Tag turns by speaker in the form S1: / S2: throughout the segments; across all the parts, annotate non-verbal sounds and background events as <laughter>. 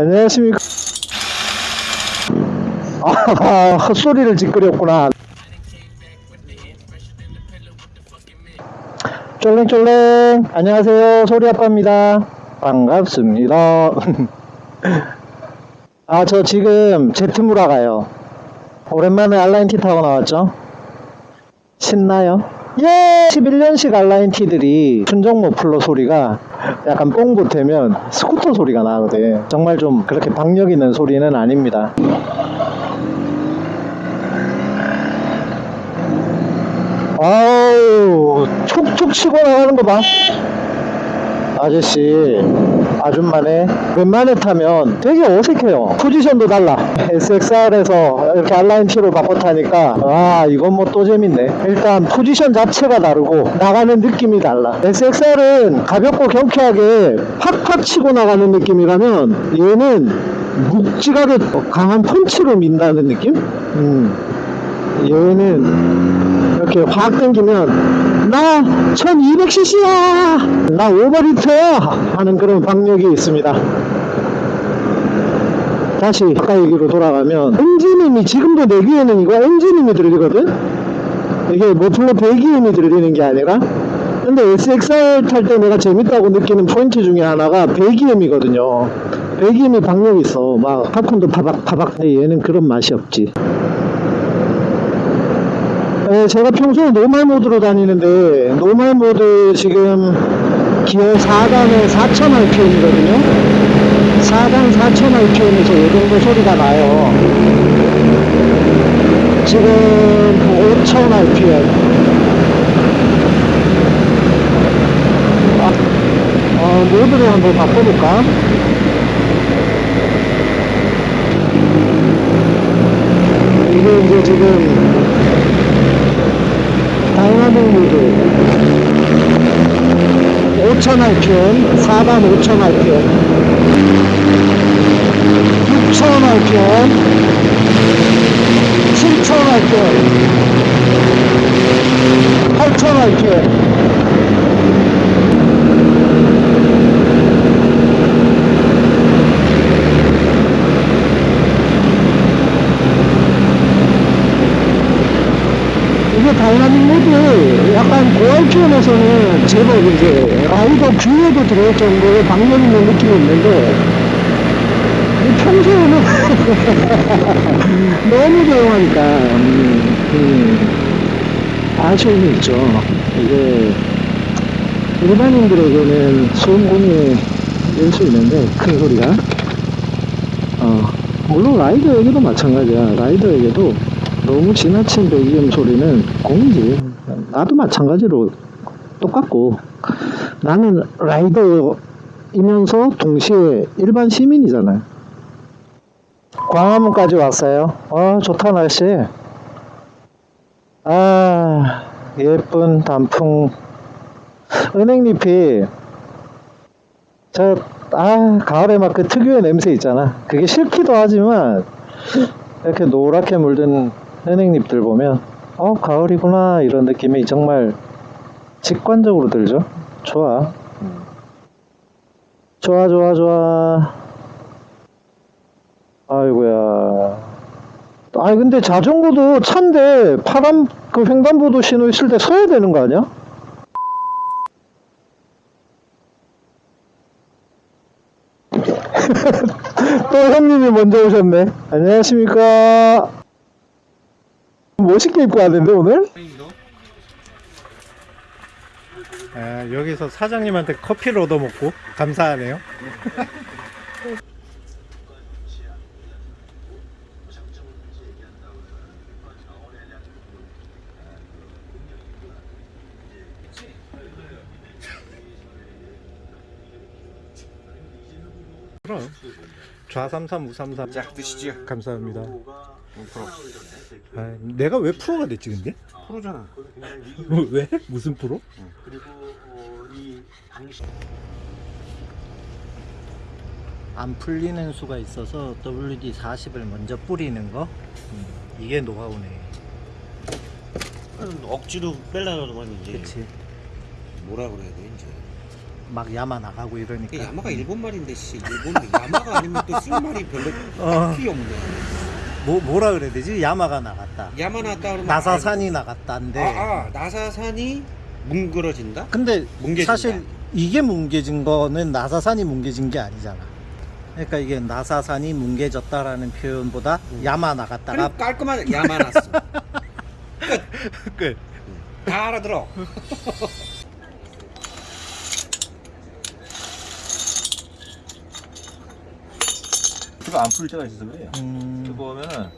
S1: 안녕하십니까. 아, 헛소리를 짓거렸구나. 쫄랭쫄랭. 안녕하세요. 소리아빠입니다. 반갑습니다. <laughs> 아, 저 지금 제트무라 가요. 오랜만에 알라인티 타고 나왔죠? 신나요? 예! 11년식 알라인티들이 순정 모플러 소리가 약간 뽕 보태면 스쿠터 소리가 나거든. 정말 좀 그렇게 박력 있는 소리는 아닙니다. 아우, 촉촉 치고 나가는 거 봐. 아저씨, 아줌마네. 웬만해 타면 되게 어색해요. 포지션도 달라. SXR에서 이렇게 R nineT로 바꿔 타니까, 아, 이건 뭐 또 재밌네. 일단 포지션 자체가 다르고, 나가는 느낌이 달라. SXR은 가볍고 경쾌하게 팍팍 치고 나가는 느낌이라면, 얘는 묵직하게 강한 펀치로 민다는 느낌? 음. 얘는 이렇게 확 당기면 나 1200cc야. 나 오버리터야 하는 그런 박력이 있습니다. 다시 아까 얘기로 돌아가면 엔진음이 지금도 내 귀에는 이거 엔진음이 들리거든? 이게 모플러 배기음이 들리는 게 아니라? 근데 SXR 탈 때 내가 재밌다고 느끼는 포인트 중에 하나가 배기음이거든요. 배기음이 박력이 있어. 막 팝콘도 파박 근데 얘는 그런 맛이 없지 네, 제가 평소에 노말 모드로 다니는데 노말 모드 지금 기어 4단에 4000rpm이거든요. 4단 4000rpm에서 이 정도 소리가 나요. 지금 5000rpm 아, 어, 모드를 한번 바꿔볼까? 이게 이제 지금 다이나믹 모드 5000rpm 4단 5000rpm 6000rpm 7000rpm 8000rpm 이게 다이나믹 모드 약간 고RPM에서는 제법 이제 라이더 귀에도 들어올 정도의 박력 있는 느낌이 있는데 이 평소에는 <laughs> 너무 조용하니까 음, 음, 아쉬움이 있죠. 이게 일반인들에게는 소음 공해일 수 있는데 큰 소리가. 어, 물론 라이더에게도 마찬가지야. 라이더에게도 너무 지나친 배기음 소리는 공이지. 나도 마찬가지로 똑같고 나는 라이더이면서 동시에 일반 시민이잖아요. 광화문까지 왔어요. 어 좋다 날씨. 아 예쁜 단풍 은행잎이 저 아 가을에 막 그 특유의 냄새 있잖아. 그게 싫기도 하지만 이렇게 노랗게 물든 은행잎들 보면 어 가을이구나 이런 느낌이 정말 직관적으로 들죠? 좋아. 좋아 좋아 좋아. 아이고야. 아니 근데 자전거도 차인데 파란 그 횡단보도 신호 있을 때 서야 되는 거 아니야? <laughs> 또 형님이 먼저 오셨네. 안녕하십니까 멋있게 입고 왔는데 오늘?
S2: 아, 여기서 사장님한테 커피를 얻어먹고 감사하네요. 그럼 좌삼삼 우삼삼
S3: 자 드시죠
S2: 감사합니다.
S3: 프로
S2: 아, 내가 왜 프로가 됐지 근데?
S3: 프로잖아 <laughs>
S2: 왜? 무슨 프로?
S3: 그리고 어,
S1: 안 풀리는 수가 있어서 WD-40을 먼저 뿌리는 거 음, 이게 노하우네
S3: 억지로 빼려고 하면 이제
S1: 그치
S3: 뭐라 그래야 돼 이제
S2: 막 야마 나가고 이러니까.
S4: 야마가 일본 말인데 씨 일본 야마가 아니면 또 쓸 말이 별로
S2: 어.
S4: 필요 없네.
S2: 뭐 뭐라 그래야 되지? 야마가 나갔다.
S4: 야마 나왔다 그러면
S2: 나사산이 나갔다인데.
S4: 아, 아 나사산이 뭉그러진다?
S2: 근데
S4: 뭉개진다.
S2: 사실 이게 뭉개진 거는 나사산이 뭉개진 게 아니잖아. 그러니까 이게 나사산이 뭉개졌다라는 표현보다 야마 나갔다가
S4: 그럼 깔끔하게 야마 났어. <laughs>
S2: 끝.
S4: 다 알아들어. <laughs>
S5: 피가 안 풀릴 때가 있어서 그래요.
S2: 음,
S5: 그거 하면은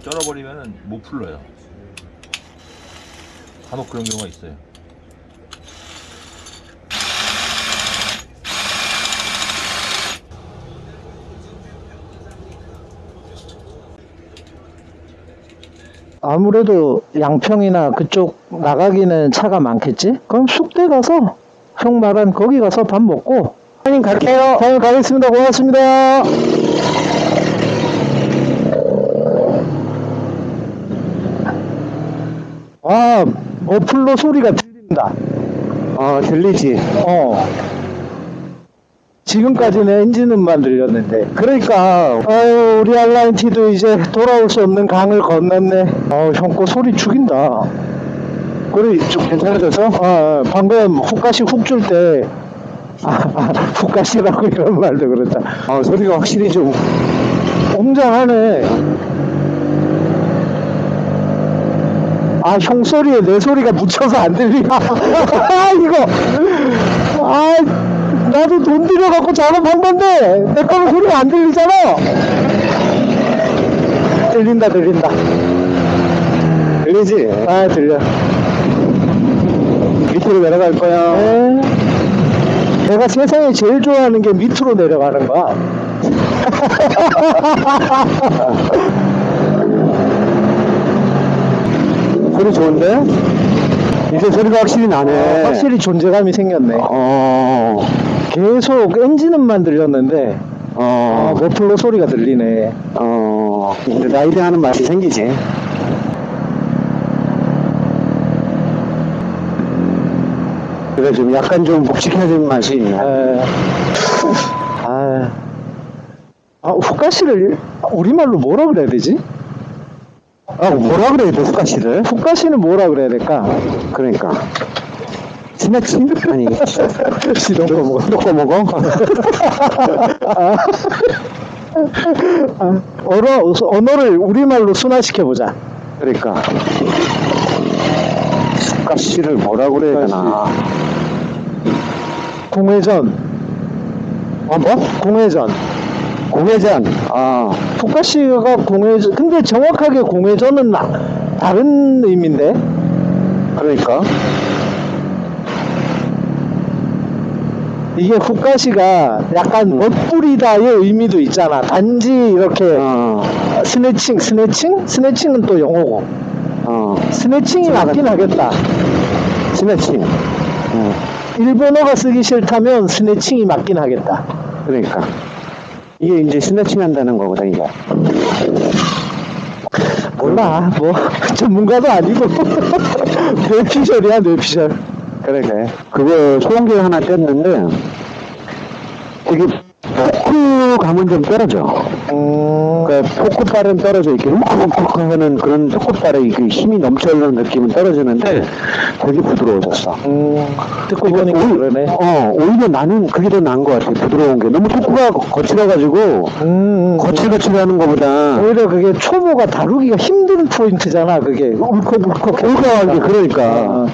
S5: 쩔어버리면은 못 풀러요. 간혹 그런 경우가 있어요.
S1: 아무래도 양평이나 그쪽 나가기는 차가 많겠지? 그럼 숙대 가서 형 말한 거기 가서 밥 먹고 사장님 갈게요. 사장님 가겠습니다. 고맙습니다. 아, 머플러 소리가 들린다. 어, 들리지. 어. 지금까지는 엔진음만 들렸는데. 그러니까, 아유, 우리 알라인티도 이제 돌아올 수 없는 강을 건넜네. 어, 형거 소리 죽인다. 그래, 좀 괜찮아져서? 어, 방금 훅가시 훅 줄 때, 아, 아, 훅가시라고 이런 말도 그렇다. 어, 소리가 확실히 좀 웅장하네. 아, 형 소리에 내 소리가 묻혀서 안 들리나? 아, <laughs> 이거. 아, 나도 돈 들여갖고 작업한 건데, 내 거는 소리가 안 들리잖아? 들린다, 들린다. 들리지? 아, 들려. 밑으로 내려갈 거야. 네. 내가 세상에 제일 좋아하는 게 밑으로 내려가는 거야. <laughs> 소리 좋은데? 이제 소리가 확실히 나네. 확실히 존재감이 생겼네. 어. 계속 엔진음만 들렸는데, 어. 머플러 소리가 들리네. 어. 이제 라이드 하는 맛이 생기지. 그래, 좀 약간 좀 묵직해진 맛이 있네. 아. 아, 후가시를 우리말로 뭐라 그래야 되지? 아, 뭐라 그래야 돼, 후가시를? 후가시는 뭐라 그래야 될까? 그러니까. 스낵싱? 아니. 시동 거 먹어. 넣고 먹어? 아, 언어, 언어를 우리말로 순화시켜보자. 그러니까. 후가시를 뭐라 그래야 되나. 공회전. 어, 뭐? 공회전. 공회전. 아. 북가시가 공회전. 근데 정확하게 공회전은 나- 다른 의미인데? 그러니까. 이게 ふかし가 약간 멋부리다의 의미도 있잖아. 단지 이렇게 snatching, snatching? snatching은 또 영어고. snatching이 맞긴 하겠다. snatching. 일본어가 쓰기 싫다면 snatching이 맞긴 하겠다. 그러니까. 이게 이제 snatching 한다는 거거든, 이게. 몰라, 뭐, <laughs> 전문가도 아니고. <laughs> 뇌피셜이야, 뇌피셜. 그래. 그거 소음기 하나 뗐는데, 되게, 포크 감은 좀 떨어져. 음... 그 포크발은 떨어져 있게 훅훅훅 하는 그런 포크발의 그 힘이 넘쳐나는 느낌은 떨어지는데 되게 부드러워졌어. 듣고 보니까 그러네. 어, 오히려 나는 그게 더 나은 것 같아. 부드러운 게. 너무 토크가 거칠어가지고 거칠거칠하는 것보다 오히려 그게 초보가 다루기가 힘든 포인트잖아. 그게 울컥울컥 울컥한 게 그러니까.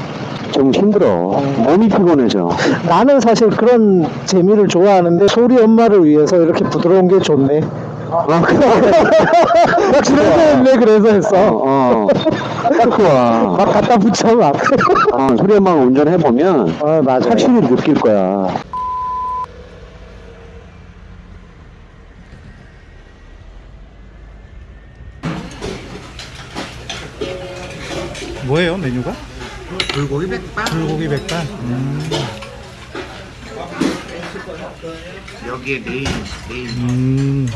S1: 좀 힘들어. 몸이 피곤해져. 나는 사실 그런 재미를 좋아하는데 소리 엄마를 위해서 이렇게 부드러운 게 좋네. 아, 그래. <laughs> 그래서 했네, 그래서 했어. 어, 딱 좋아. 막 갖다 붙여, 막. 어, 소리 엄마가 운전해보면, 어, 맞아. 확실히 느낄 거야.
S2: 뭐예요 메뉴가?
S4: 불고기 백반.
S2: 불고기 백반. 음.
S4: 여기에 main main.
S2: 음.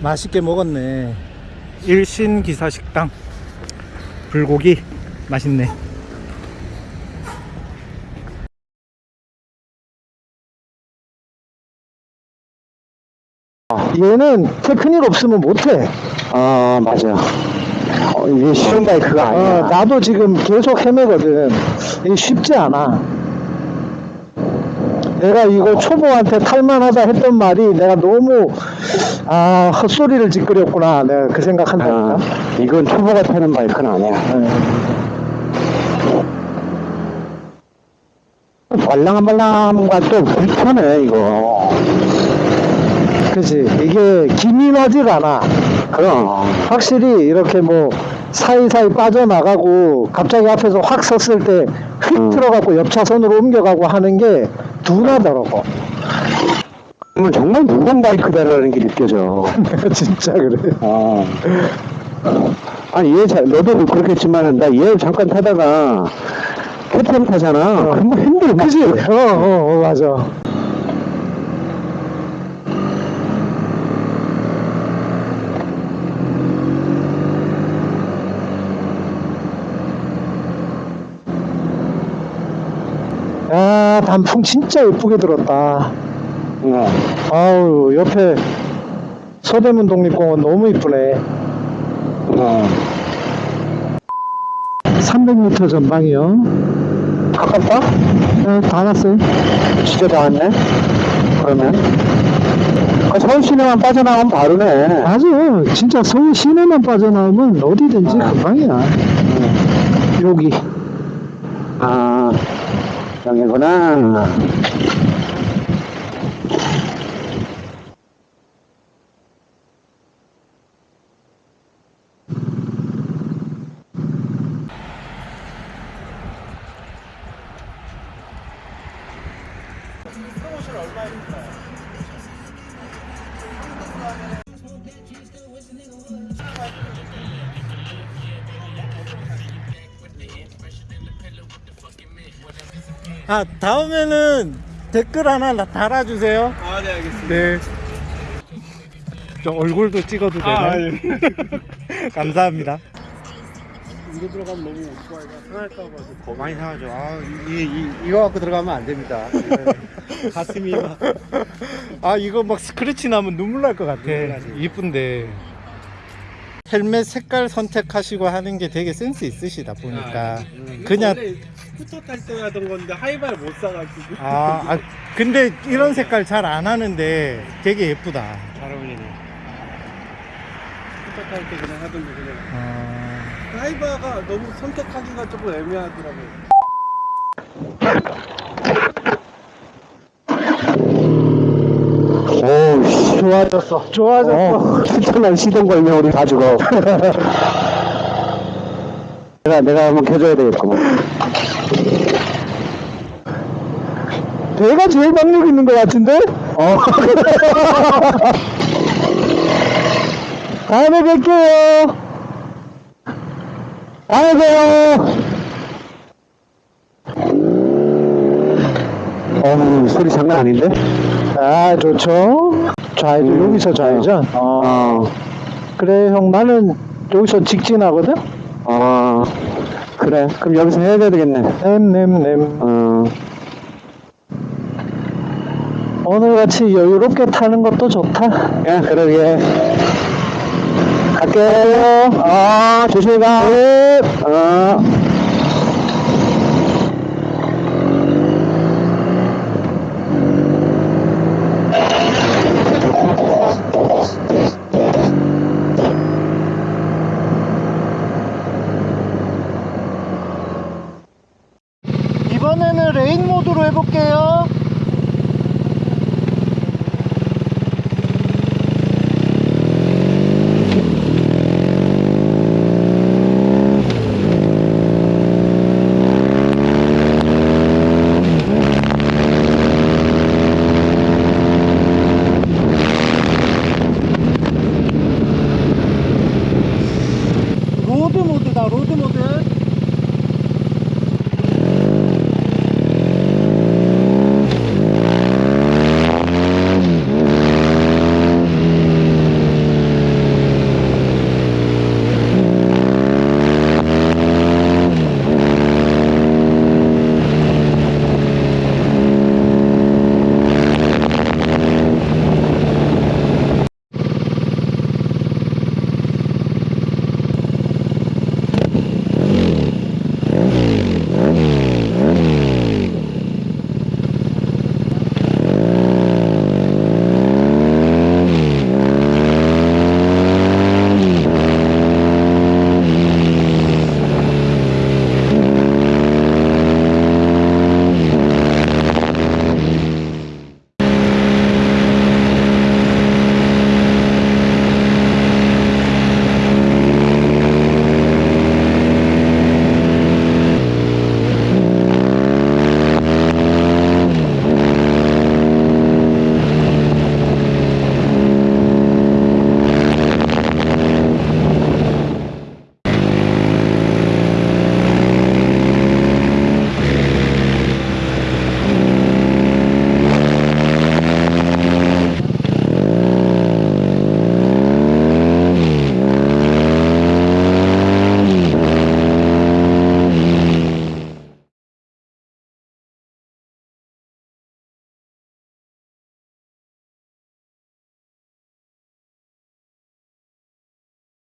S2: 맛있게 먹었네.
S1: 일신 기사 식당 불고기 맛있네. 얘는 테크닉 없으면 못해.
S4: 아 맞아 어, 이게 쉬운 바이크가 아니야
S1: 어, 나도 지금 계속 헤매거든. 이게 쉽지 않아. 내가 이거 초보한테 탈만하다 했던 말이 내가 너무 아 헛소리를 짓거렸구나 내가 그 생각한다니까.
S4: 아, 이건 초보가 타는 바이크는 아니야
S1: 네.
S4: 말랑말랑한 또 불편해 이거
S1: 그지 이게 기민하질 않아.
S4: 그럼
S1: 확실히 이렇게 뭐 사이사이 빠져나가고 갑자기 앞에서 확 섰을 때 휙
S4: 음.
S1: 들어가고 옆 차선으로 옮겨가고 하는 게 둔하더라고.
S4: 정말 무거운 바이크다라는 게 느껴져 <laughs>
S1: 진짜 그래.
S4: 어. 아니 얘 자, 너도 그렇겠지만 나 얘 잠깐 타다가 KTM 타잖아 그러면 힘들어
S1: 그지? 어, 어, 어, 맞아. 아, 단풍 진짜 예쁘게 들었다.
S4: 어.
S1: 아우, 옆에 서대문 독립공원 너무 이쁘네.
S4: 어.
S1: 300m 전방이요.
S4: 가깝다?
S1: 어, 다 왔어요.
S4: 진짜 다 왔네 그러면 그 서울 시내만 빠져나가면 바로네
S1: 맞아. 진짜 서울 시내만 빠져나오면 어디든지 금방이야. 여기.
S4: 아 여기
S1: 아, 다음에는 댓글 하나 나- 달아주세요.
S2: 아, 네, 알겠습니다.
S1: 네. 저 얼굴도 찍어도 되나요?
S2: 아, 예. <laughs>
S1: 감사합니다.
S2: 이거 들어가면 너무 오토바이가 상할까봐 더 많이 상하죠. 아, 이, 이, 이거 갖고 들어가면 안 됩니다. 네. <laughs> 가슴이 막.
S1: 아 이거 막 스크래치 나면 눈물 날 것 같아. 이쁜데. 헬멧 색깔 선택하시고 하는 게 되게 센스 있으시다 보니까
S2: 음,
S1: 그냥
S2: 원래 스쿠터 탈 때 하던 건데 하이바를 못 사가지고.
S1: 아, 아 근데 이런 색깔 잘 안 하는데 되게 예쁘다.
S2: 잘 어울리네. 스쿠터 탈 때 그냥 하던 거 그냥.
S1: 어...
S2: 하이바가 너무 선택하기가 조금 애매하더라고요.
S4: 오 씨.
S1: 좋아졌어. 좋아졌어.
S4: 어, 추천한 시동 걸면 우리 다 죽어 <laughs> 내가 내가 한번 켜줘야 되겠구만
S1: 내가 제일 박력 있는 것 같은데?
S4: 어. <laughs>
S1: 다음에 뵐게요.
S4: 다음에 봬요 어우 소리 장난 아닌데?
S1: 아 좋죠. 좌회전 여기서 좌회전.
S4: 어.
S1: 그래 형 나는 여기서 직진하거든.
S4: 어, 그래. 그럼 여기서 해야 되겠네.
S1: 냄냄냄.
S4: 어,
S1: 오늘같이 여유롭게 타는 것도 좋다.
S4: 야, 그러게. 갈게요. 아, 조심히 가. 어.